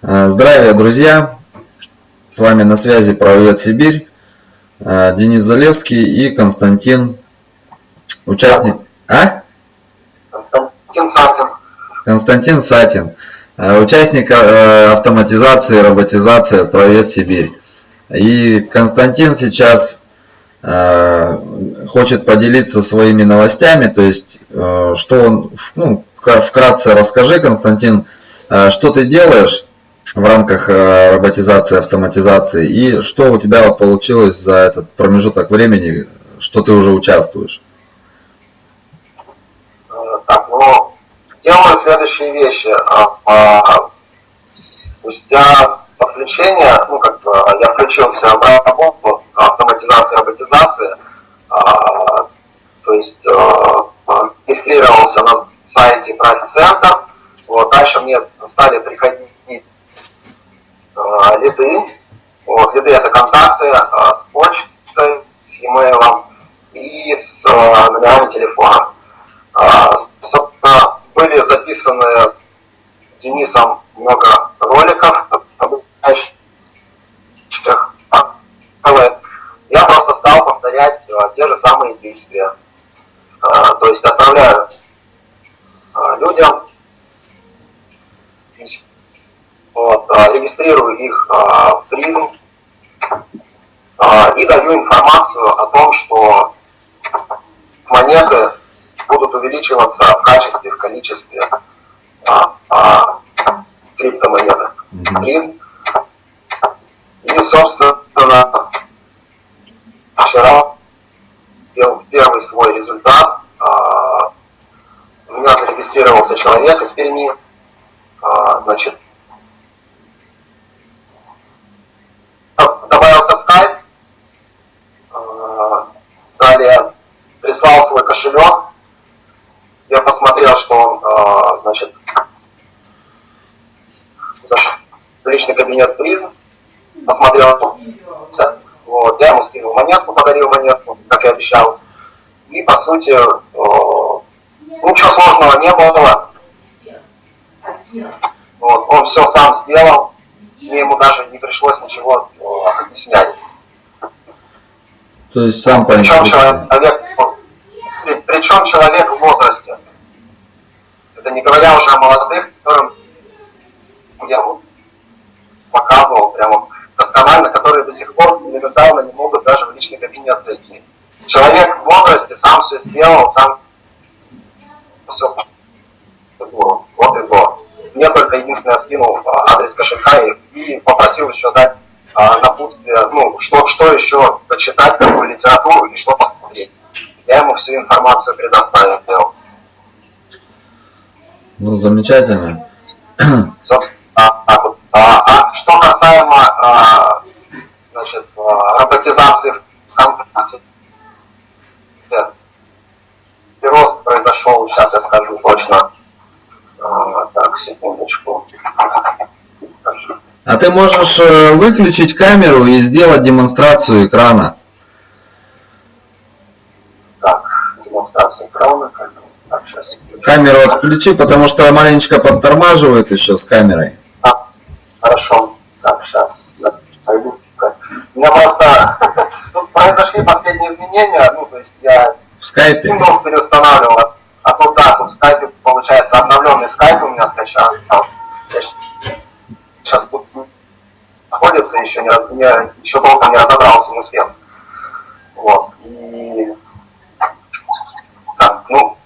Э, здравия, друзья! С вами на связи Правовед Сибирь, э, Денис Залевский и Константин, участник... А? Константин Сатин. Константин Сатин, э, участник автоматизации, роботизации от Правовед Сибирь. И Константин сейчас хочет поделиться своими новостями, то есть, что он, ну, вкратце расскажи, Константин, что ты делаешь в рамках э, роботизации, автоматизации и что у тебя получилось за этот промежуток времени, что ты уже участвуешь? Э, так, ну, делаю следующие вещи. А, спустя подключение, ну, как бы я включился в работу автоматизации, роботизации, а, то есть э, регистрировался на сайте Проект-центр, вот, дальше мне стали приходить лиды. Вот, лиды это контакты э, с почтой, с e-mail и с э, номерами телефона. Собственно, были записаны Денисом много роликов, я просто стал повторять те же самые действия. То есть отправляю людям вот, а, регистрирую их а, в призм а, и даю информацию о том, что монеты будут увеличиваться в качестве, в количестве криптомонеты. Призм. И, собственно, вчера первый свой результат. У меня зарегистрировался человек из Перми. Значит, прислал свой кошелек, я посмотрел, что он, э, значит, зашел в личный кабинет призм, посмотрел, вот, я ему скинул монетку, подарил монетку, как и обещал. И, по сути, э, ничего сложного не было. Вот, он все сам сделал, мне ему даже не пришлось ничего э, объяснять. То есть сам по инструкции. Человек, причем человек в возрасте. Это не говоря уже о молодых, которые до сих пор элементарно не могут даже в личный кабинет зайти. Человек в возрасте сам все сделал, сам все вот и то. Мне только единственное скинул а, адрес кошелька и, и попросил еще дать а, напутствие, ну, что, что еще почитать, какую литературу и что посмотреть я ему всю информацию предоставил. Ну, замечательно. Собственно, а, а, а, что касаемо а, роботизации ВКонтакте, рост произошел, сейчас я скажу точно. А, так, секундочку. А ты можешь э, выключить камеру и сделать демонстрацию экрана? демонстрацию экрана. Так, сейчас. Камеру отключи, потому что маленечко подтормаживает еще с камерой. А, хорошо. Так, сейчас пойду. У меня просто тут произошли последние изменения, ну, то есть я в скайпе Windows переустанавливал, а тут, да, тут в скайпе, получается, обновленный скайп у меня скачал. Сейчас тут находится, еще, не, раз, не, еще долго не разобрался, не успел. Вот. И ну,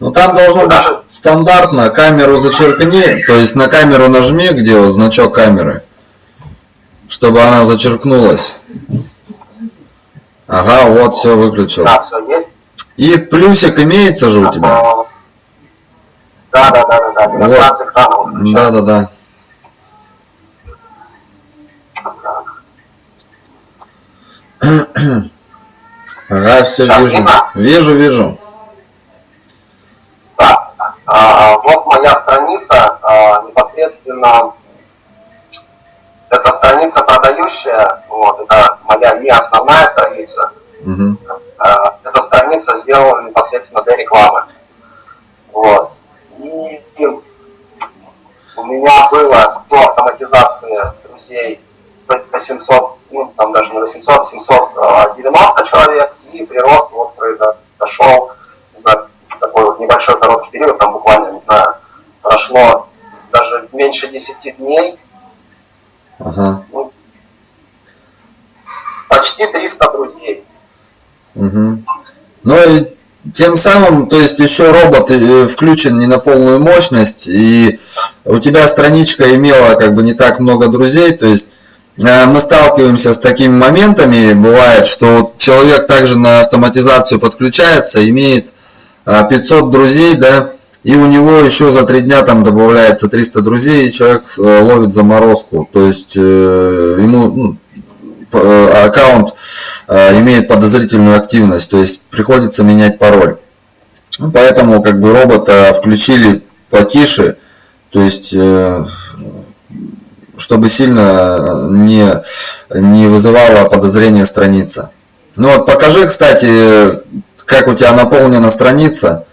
ну там должно быть стандартно, камеру зачеркни, то есть на камеру нажми, где вот значок камеры, чтобы она зачеркнулась. Ага, вот все выключил. Да, все есть. И плюсик имеется же у тебя? Да, да, да, да, да. Вот. Да, да, да. Ага, все Сейчас вижу. Видно? Вижу, вижу. Так, а, вот моя страница, а, непосредственно это страница продающая, вот, это моя не основная страница. Угу. А, эта страница сделана непосредственно для рекламы. Вот. И, и у меня было до автоматизации друзей 800, ну там даже не 800, 790 человек, и прирост вот произошел за такой вот небольшой короткий период, там буквально, не знаю, прошло даже меньше 10 дней. Ага. Ну, почти 300 друзей. Угу. Ну и тем самым, то есть еще робот э, включен не на полную мощность, и у тебя страничка имела как бы не так много друзей, то есть э, мы сталкиваемся с такими моментами, бывает, что человек также на автоматизацию подключается, имеет 500 э, друзей, да, и у него еще за три дня там добавляется 300 друзей, и человек ловит заморозку, то есть ему ну, Э, аккаунт э, имеет подозрительную активность, то есть приходится менять пароль. Ну, поэтому как бы робота включили потише, то есть э, чтобы сильно не, не вызывала подозрения страница. Ну вот покажи, кстати, как у тебя наполнена страница.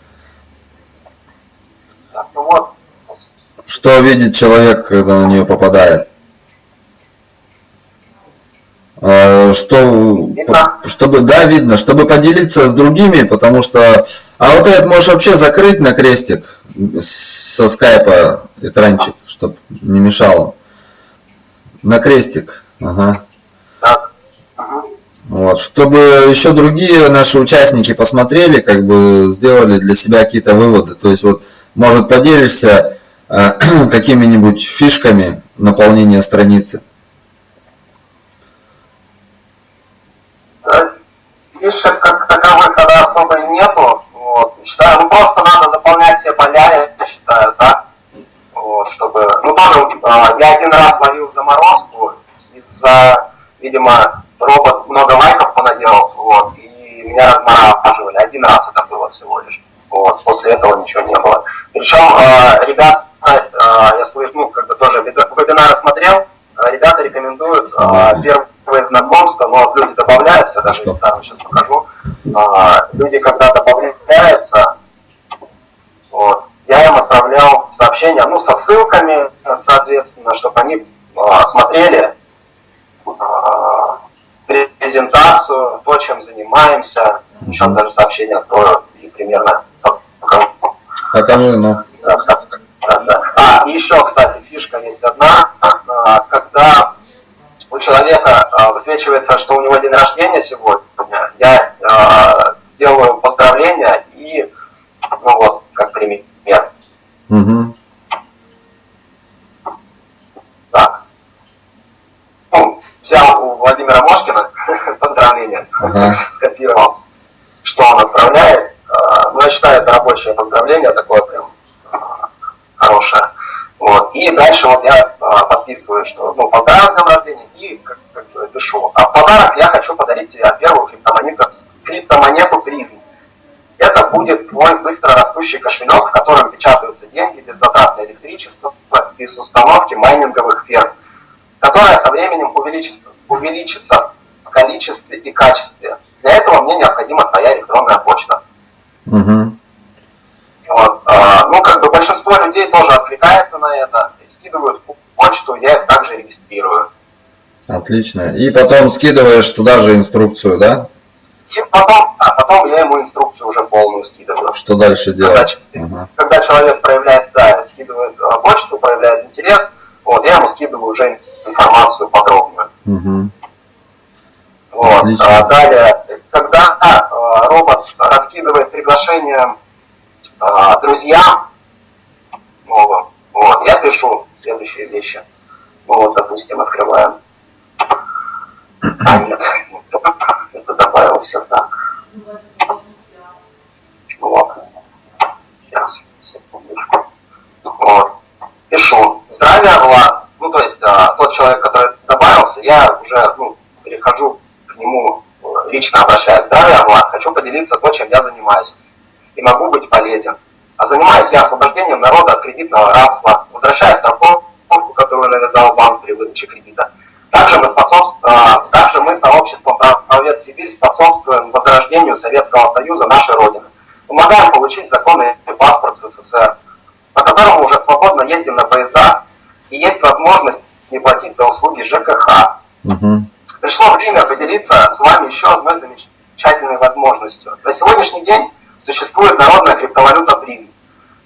Ну Что видит человек, когда на нее попадает? А, что, чтобы, да, видно, чтобы поделиться с другими, потому что, а вот этот можешь вообще закрыть на крестик со скайпа экранчик, чтобы не мешало. На крестик, ага. Вот, чтобы еще другие наши участники посмотрели, как бы сделали для себя какие-то выводы. То есть вот, может, поделишься какими-нибудь фишками наполнения страницы. фишек как таковых когда особо нету. Вот. Считаю, ну просто надо заполнять все поля, я считаю, да. Вот, чтобы. Ну тоже э, я один раз ловил заморозку из-за, видимо, робот много лайков понаделал, вот, и меня размораживали. Один раз это было всего лишь. Вот, после этого ничего не было. Причем э, ребята, слышу, ну, как бы тоже вебинары смотрел, ребята рекомендуют первый первое знакомство, но вот люди добавляются, я даже там сейчас покажу. А, люди, когда добавляются, вот, я им отправлял сообщения, ну, со ссылками, соответственно, чтобы они а, смотрели а, презентацию, то, чем занимаемся. Сейчас даже сообщение открою и примерно покажу. Покажи, ну. А, еще, кстати, фишка есть одна, а, когда у человека э, высвечивается, что у него день рождения сегодня, я э, делаю поздравления и, ну вот, как пример. Угу. Так. Ну, взял у Владимира Мошкина поздравления, ага. скопировал, что он отправляет. Э, ну, я считаю, это рабочее поздравление, такое прям э, хорошее. Вот. И дальше вот я а, подписываю, что ну, поздравляю с днем рождения и как, как пишу. А в подарок я хочу подарить тебе первую криптомонету, криптомонету призм. Это будет твой быстро растущий кошелек, в котором печатаются деньги без затрат на электричество, без установки майнинговых ферм, которая со временем увеличится, увеличится в количестве и качестве. Для этого мне необходима твоя электронная почта. Угу. Вот. А, ну, как бы большинство людей тоже отвлекается на это, скидывают почту, я их также регистрирую. Отлично. И потом скидываешь туда же инструкцию, да? И потом, а потом я ему инструкцию уже полную скидываю. Что дальше делать? Когда, ага. когда человек проявляет, да, скидывает а, почту, проявляет интерес, вот, я ему скидываю уже информацию подробную. Угу. Вот. А, далее, когда а, робот раскидывает приглашение а, друзьям новым, вот, я пишу следующие вещи. Ну, вот, допустим, открываем. А, нет, это добавился так. Вот. Сейчас, секундочку. Вот. Пишу. Здравия, Влад. Ну, то есть, а, тот человек, который добавился, я уже ну, перехожу к нему, лично обращаюсь. Здравия, Влад. Хочу поделиться то, чем я занимаюсь и могу быть полезен. А занимаюсь я освобождением народа от кредитного рабства, банк при выдаче кредита. Также мы, а, также мы сообществом «Правовед Сибирь» способствуем возрождению Советского Союза, нашей Родины. Помогаем получить законный паспорт СССР, по которому уже свободно ездим на поездах возможность не платить за услуги ЖКХ. Угу. Пришло время поделиться с вами еще одной замечательной возможностью. На сегодняшний день существует народная криптовалюта призм.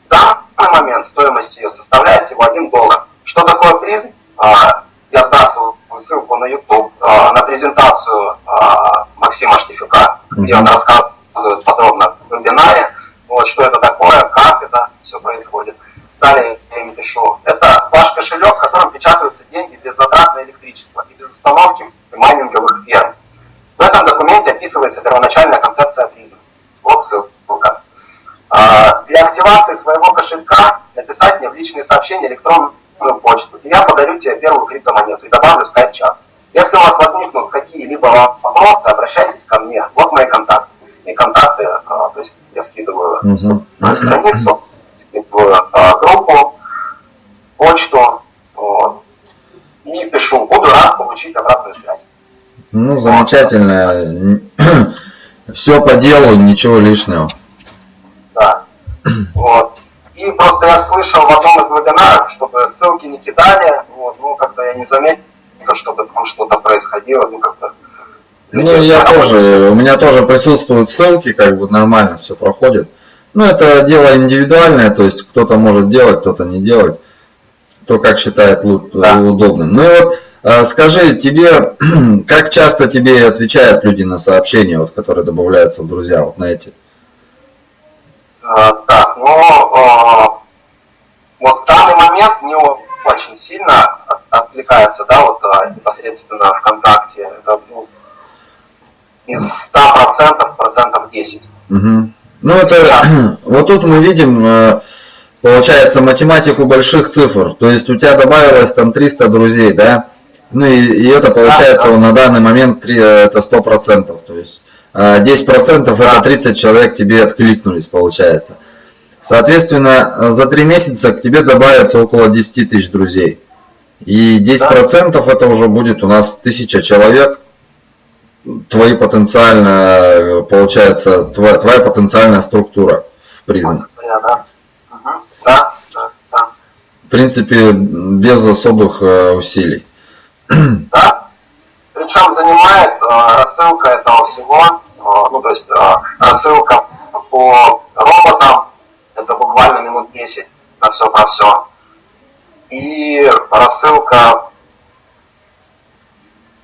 В данный момент стоимость ее составляет всего 1 доллар. Что такое призм? А, я сбрасываю ссылку на YouTube а, на презентацию а, Максима Штифюка, где он рассказывает подробно в вебинаре, вот, что это такое, как это все происходит. Далее я им пишу. Это ваш кошелек, в котором печатаются деньги без затрат на электричество и без установки майнинговых ферм. В этом документе описывается первоначальная концепция призм. Вот ссылка. Для активации своего кошелька написать мне в личные сообщения электронную почту, и я подарю тебе первую криптомонету и добавлю скайп-чат. Если у вас возникнут какие-либо вопросы, обращайтесь ко мне. Вот мои контакты. И контакты, а, то есть я скидываю на страницу, скидываю а, группу, почту, вот, и пишу. Буду рад получить обратную связь. Ну, замечательно. Все по делу, ничего лишнего. Да. Вот. И просто я слышал в одном из вебинаров, чтобы ссылки не кидали, вот, ну, как-то я не заметил, чтобы там что-то происходило, ну, как-то... Ну, я тоже, у меня тоже присутствуют ссылки, как бы нормально все проходит. Ну, это дело индивидуальное, то есть кто-то может делать, кто-то не делать, кто как считает да. удобным. Ну и вот а, скажи, тебе, как часто тебе отвечают люди на сообщения, вот, которые добавляются в друзья, вот на эти? А, так, ну, а, вот в данный момент не очень сильно отвлекаются, да, вот непосредственно ВКонтакте. Это ну, из 100% процентов 10. Угу. Ну, это, да. вот тут мы видим, э, получается, математику больших цифр. То есть у тебя добавилось там 300 друзей, да? Ну и, и это получается да, да. на данный момент 3, это 100%. То есть 10% а, да. это 30 человек тебе откликнулись, получается. Соответственно, за 3 месяца к тебе добавится около 10 тысяч друзей. И 10% да. это уже будет у нас 1000 человек. Твои потенциально, получается, твоя, твоя потенциальная структура в призм. Да, да, да. В принципе, без особых э, усилий. Да? Причем занимает э, рассылка этого всего, э, ну то есть э, рассылка по роботам, это буквально минут 10 на все про все. И рассылка,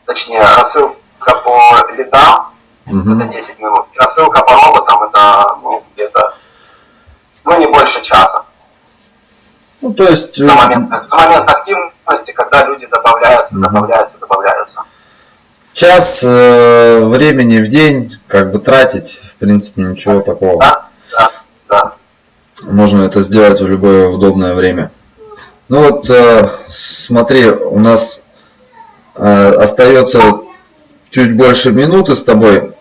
точнее, рассылка по лидам, угу. это 10 минут. И рассылка по роботам, это ну, где-то, ну не больше часа. Ну, то есть... На момент, на момент активности, когда люди добавляются, добавляются, добавляются. Час э, времени в день, как бы тратить, в принципе, ничего да, такого. Да. Можно это сделать в любое удобное время. Ну вот, э, смотри, у нас э, остается чуть больше минуты с тобой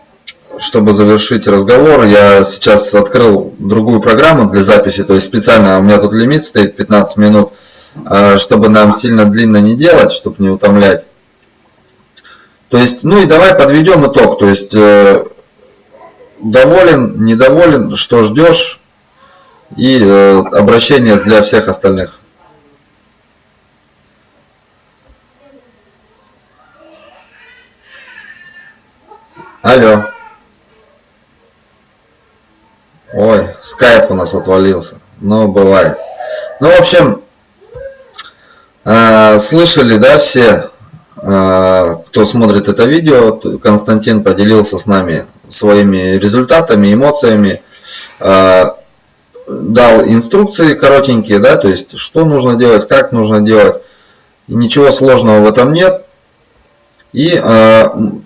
чтобы завершить разговор, я сейчас открыл другую программу для записи, то есть специально у меня тут лимит стоит 15 минут, а, чтобы нам сильно длинно не делать, чтобы не утомлять. То есть, ну и давай подведем итог, то есть э, доволен, недоволен, что ждешь и э, обращение для всех остальных. Алло. Ой, скайп у нас отвалился. Ну, бывает. Ну, в общем, э, слышали, да, все, э, кто смотрит это видео, Константин поделился с нами своими результатами, эмоциями, э, дал инструкции коротенькие, да, то есть, что нужно делать, как нужно делать. Ничего сложного в этом нет. И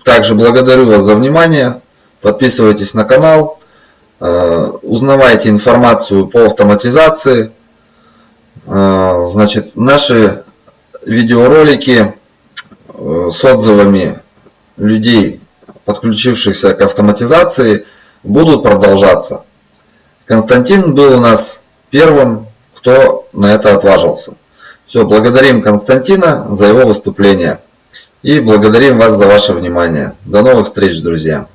также благодарю вас за внимание. Подписывайтесь на канал. Э, узнавайте информацию по автоматизации. Э, значит, наши видеоролики э, с отзывами людей, подключившихся к автоматизации, будут продолжаться. Константин был у нас первым, кто на это отважился. Все, благодарим Константина за его выступление. И благодарим вас за ваше внимание. До новых встреч, друзья!